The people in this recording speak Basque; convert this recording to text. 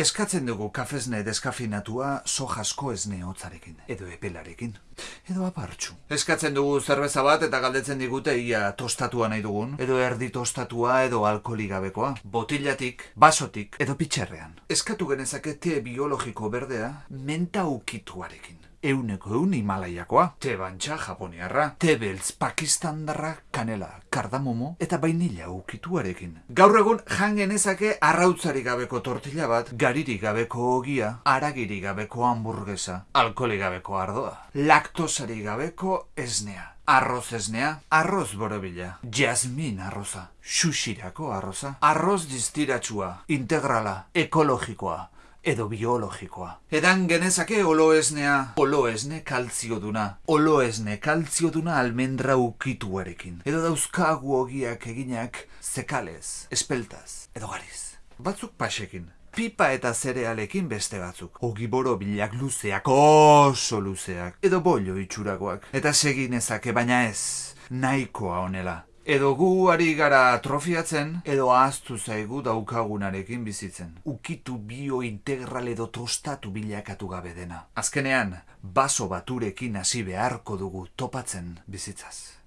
Eskatzen dugu kafesne deskafinatua sojasko esne hotzarekin, edo epelarekin, edo apartxu. Eskatzen dugu zerbeza bat eta galdetzen digute ia tostatua nahi dugun, edo erdi tostatua edo alkoholi gabekoa, botillatik, basotik edo pitxerrean. Eskatu genezake te biologiko berdea menta ukituarekin. Euneko eun Himalaiakoa, te bantxa japoniarra, te beltz pakistandarra, kanela, kardamomo eta bainila ukituarekin. Gaur egun jan genezake arrautzarik gabeko tortilla bat, garirik gabeko ogia, aragiri gabeko hamburguesa, alkoholi gabeko ardoa, laktosari gabeko esnea. Arroz esnea, arroz borobila, jasmin arroza, xuxirako arroza, arroz distiratsua, integrala, ekologikoa, edo biologikoa. Edan genezake oloesnea, oloesne kaltzioduna, oloesne kaltzioduna almendra ukituarekin. Edo dauzkagu ogiak eginak zekalez, espeltaz, edo gariz. Batzuk pasekin. Pipa eta zerealekin beste batzuk. Ogiboro bilak luzeak, oso luzeak. Edo bollo itxurakoak. Eta seginezake, baina ez, nahikoa honela. Edo gu ari gara atrofiatzen, edo ahaztu zaigu daukagunarekin bizitzen. Ukitu bio integral edo tostatu bilakatu gabe dena. Azkenean, baso baturekin hasi beharko dugu topatzen bizitzaz.